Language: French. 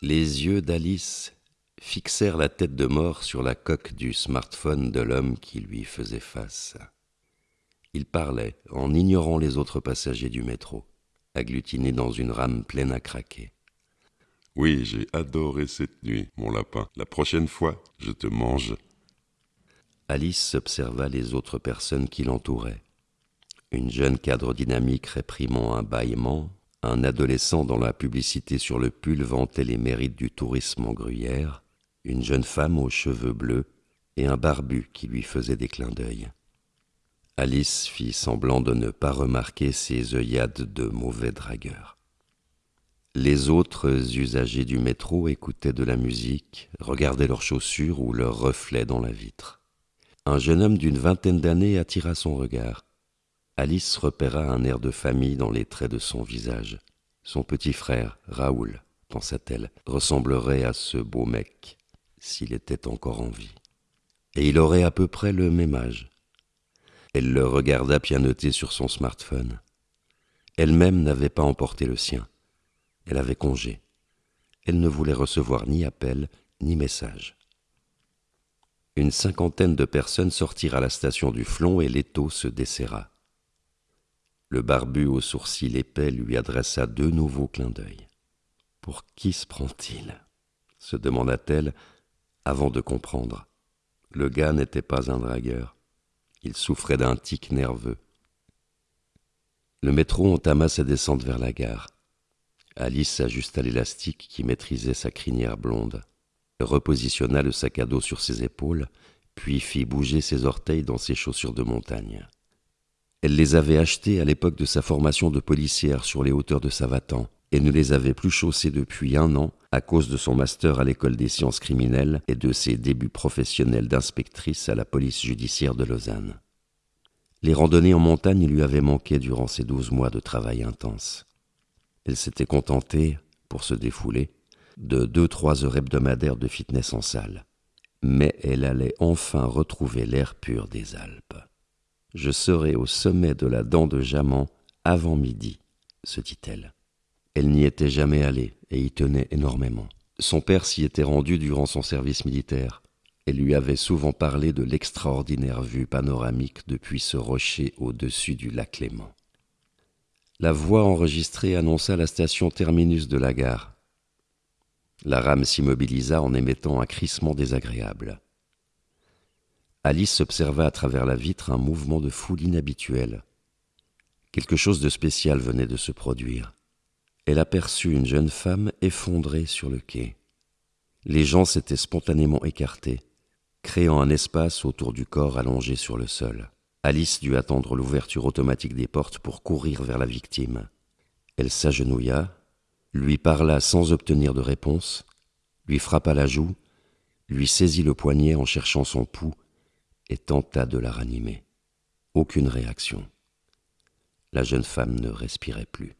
Les yeux d'Alice fixèrent la tête de mort sur la coque du smartphone de l'homme qui lui faisait face. Il parlait en ignorant les autres passagers du métro, agglutinés dans une rame pleine à craquer. Oui, j'ai adoré cette nuit, mon lapin. La prochaine fois, je te mange. Alice observa les autres personnes qui l'entouraient. Une jeune cadre dynamique réprimant un bâillement, un adolescent dont la publicité sur le pull vantait les mérites du tourisme en gruyère, une jeune femme aux cheveux bleus et un barbu qui lui faisait des clins d'œil. Alice fit semblant de ne pas remarquer ces œillades de mauvais dragueurs. Les autres usagers du métro écoutaient de la musique, regardaient leurs chaussures ou leurs reflets dans la vitre. Un jeune homme d'une vingtaine d'années attira son regard. Alice repéra un air de famille dans les traits de son visage. Son petit frère, Raoul, pensa-t-elle, ressemblerait à ce beau mec, s'il était encore en vie. Et il aurait à peu près le même âge. Elle le regarda pianoter sur son smartphone. Elle-même n'avait pas emporté le sien. Elle avait congé. Elle ne voulait recevoir ni appel ni message. Une cinquantaine de personnes sortirent à la station du Flon et l'étau se desserra. Le barbu aux sourcils épais lui adressa deux nouveaux clins d'œil. Pour qui se prend-il? se demanda-t-elle avant de comprendre. Le gars n'était pas un dragueur. Il souffrait d'un tic nerveux. Le métro entama sa descente vers la gare. Alice ajusta l'élastique qui maîtrisait sa crinière blonde, repositionna le sac à dos sur ses épaules, puis fit bouger ses orteils dans ses chaussures de montagne. Elle les avait achetées à l'époque de sa formation de policière sur les hauteurs de Savatan, et ne les avait plus chaussées depuis un an à cause de son master à l'école des sciences criminelles et de ses débuts professionnels d'inspectrice à la police judiciaire de Lausanne. Les randonnées en montagne lui avaient manqué durant ces douze mois de travail intense. Elle s'était contentée, pour se défouler, de deux-trois heures hebdomadaires de fitness en salle. Mais elle allait enfin retrouver l'air pur des Alpes. Je serai au sommet de la dent de Jaman avant midi, se dit-elle. Elle n'y était jamais allée et y tenait énormément. Son père s'y était rendu durant son service militaire et lui avait souvent parlé de l'extraordinaire vue panoramique depuis ce rocher au-dessus du lac Léman. La voix enregistrée annonça la station terminus de la gare. La rame s'immobilisa en émettant un crissement désagréable. Alice observa à travers la vitre un mouvement de foule inhabituel. Quelque chose de spécial venait de se produire elle aperçut une jeune femme effondrée sur le quai. Les gens s'étaient spontanément écartés, créant un espace autour du corps allongé sur le sol. Alice dut attendre l'ouverture automatique des portes pour courir vers la victime. Elle s'agenouilla, lui parla sans obtenir de réponse, lui frappa la joue, lui saisit le poignet en cherchant son pouls et tenta de la ranimer. Aucune réaction. La jeune femme ne respirait plus.